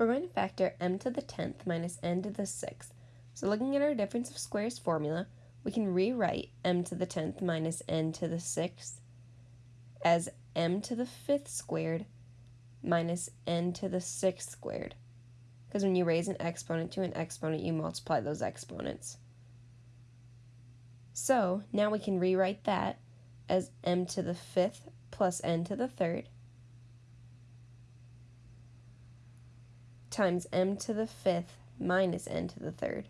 we're going to factor m to the 10th minus n to the 6th. So looking at our difference of squares formula, we can rewrite m to the 10th minus n to the 6th as m to the 5th squared minus n to the 6th squared. Because when you raise an exponent to an exponent, you multiply those exponents. So now we can rewrite that as m to the 5th plus n to the 3rd times m to the 5th minus n to the 3rd.